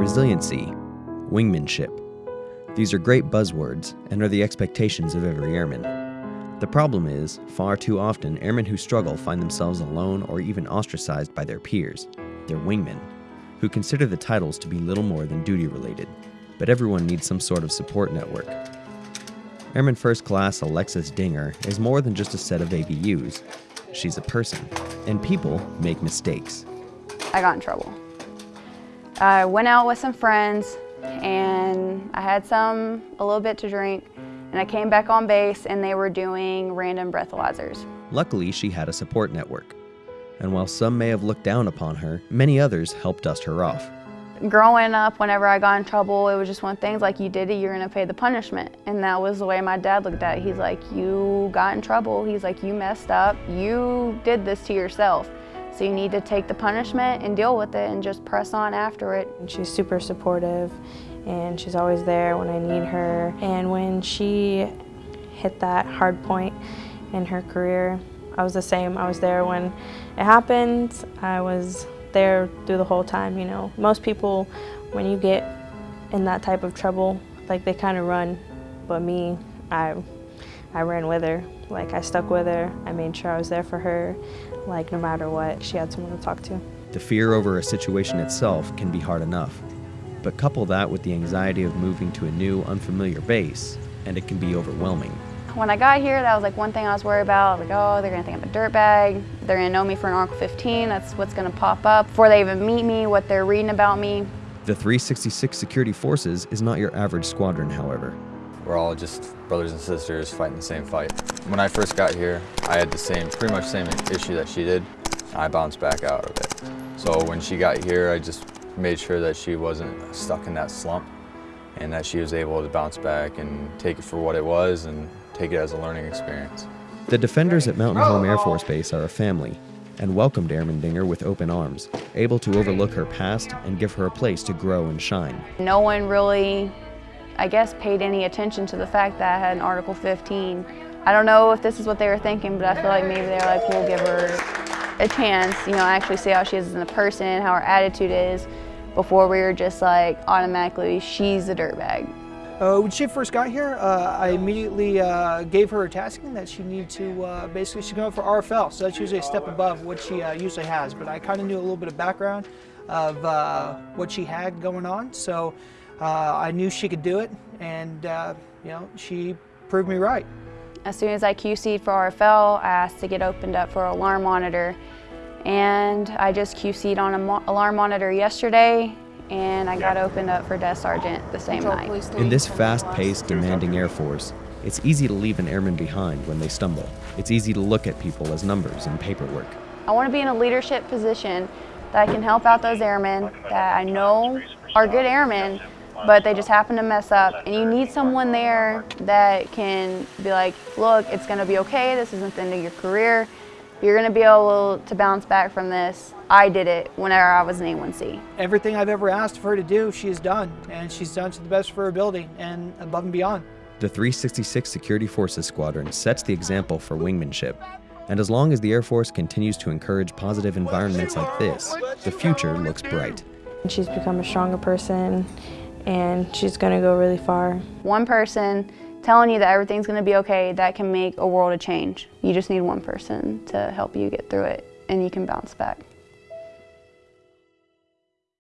resiliency, wingmanship. These are great buzzwords and are the expectations of every airman. The problem is, far too often, airmen who struggle find themselves alone or even ostracized by their peers, their wingmen, who consider the titles to be little more than duty related. But everyone needs some sort of support network. Airman First Class Alexis Dinger is more than just a set of ABUs. She's a person, and people make mistakes. I got in trouble. I went out with some friends and I had some, a little bit to drink, and I came back on base and they were doing random breathalyzers. Luckily, she had a support network. And while some may have looked down upon her, many others helped dust her off. Growing up, whenever I got in trouble, it was just one thing, like you did it, you're gonna pay the punishment. And that was the way my dad looked at it. He's like, you got in trouble. He's like, you messed up. You did this to yourself. So you need to take the punishment and deal with it and just press on after it. She's super supportive and she's always there when I need her. And when she hit that hard point in her career, I was the same. I was there when it happened. I was there through the whole time, you know. Most people, when you get in that type of trouble, like they kind of run, but me, I, I ran with her. Like I stuck with her, I made sure I was there for her, like no matter what, she had someone to talk to. The fear over a situation itself can be hard enough, but couple that with the anxiety of moving to a new, unfamiliar base, and it can be overwhelming. When I got here, that was like one thing I was worried about. Like, oh, they're gonna think I'm a dirtbag. They're gonna know me for an Article 15. That's what's gonna pop up before they even meet me, what they're reading about me. The 366 Security Forces is not your average squadron, however. We're all just brothers and sisters fighting the same fight. When I first got here, I had the same, pretty much same issue that she did. I bounced back out of it. So when she got here, I just made sure that she wasn't stuck in that slump and that she was able to bounce back and take it for what it was and take it as a learning experience. The defenders at Mountain Home Air Force Base are a family and welcomed Airman Dinger with open arms, able to overlook her past and give her a place to grow and shine. No one really I guess, paid any attention to the fact that I had an Article 15. I don't know if this is what they were thinking, but I feel like maybe they're like, we'll give her a chance, you know, actually see how she is as a person, how her attitude is, before we were just like automatically, she's a dirtbag. Uh, when she first got here, uh, I immediately uh, gave her a tasking that she needed to, uh, basically she's going for RFL, so that's usually a step above what she uh, usually has, but I kind of knew a little bit of background of uh, what she had going on, so uh, I knew she could do it, and uh, you know, she proved me right. As soon as I QC'd for RFL, I asked to get opened up for alarm monitor, and I just QC'd on an alarm monitor yesterday, and I got opened up for desk sergeant the same night. In this fast-paced, demanding Air Force, it's easy to leave an airman behind when they stumble. It's easy to look at people as numbers and paperwork. I want to be in a leadership position that I can help out those airmen that I know are good airmen, but they just happen to mess up. And you need someone there that can be like, look, it's gonna be okay, this isn't the end of your career. You're gonna be able to bounce back from this. I did it whenever I was an A1C. Everything I've ever asked of her to do, she has done, and she's done to the best of her ability and above and beyond. The 366 Security Forces Squadron sets the example for wingmanship. And as long as the Air Force continues to encourage positive environments like this, the future looks bright. She's become a stronger person and she's to go really far. One person telling you that everything's to be okay, that can make a world of change. You just need one person to help you get through it and you can bounce back.